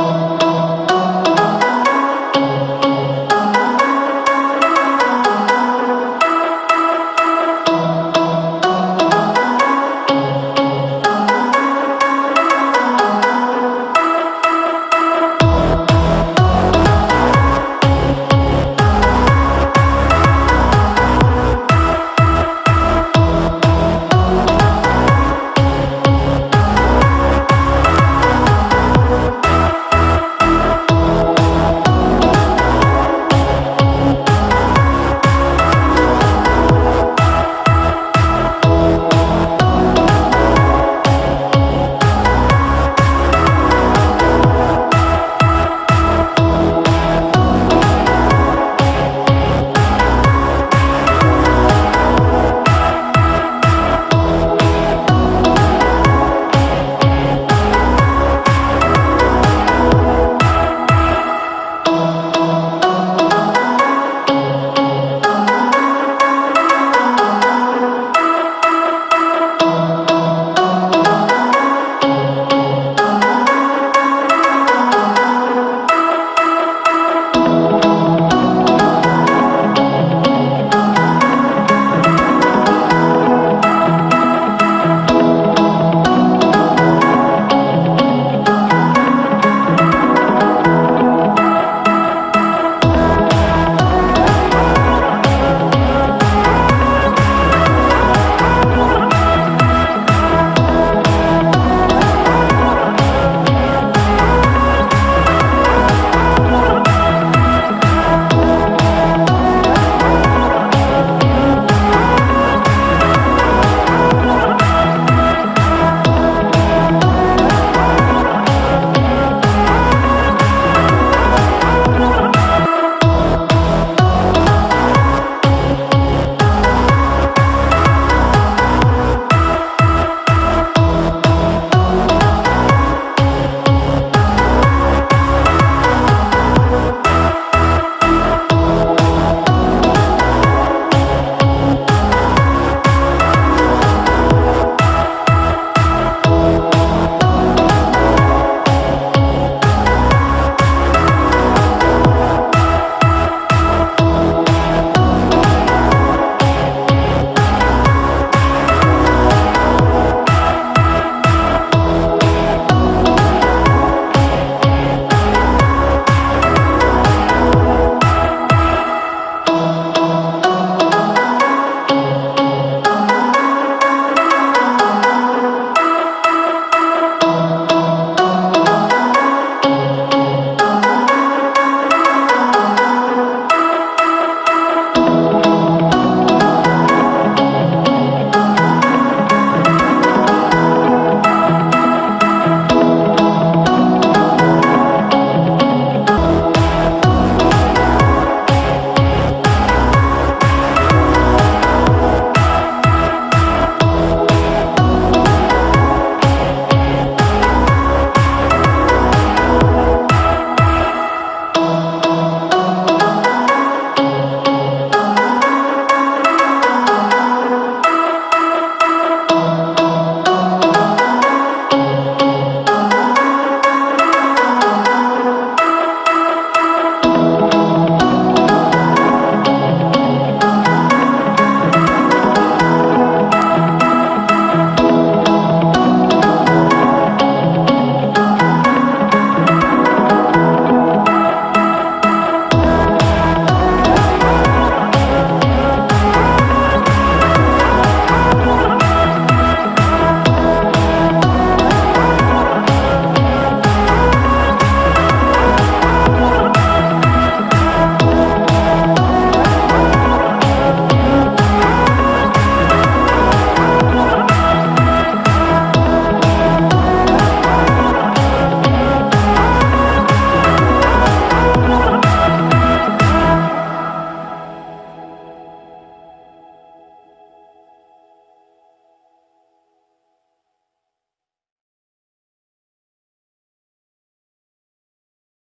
Oh.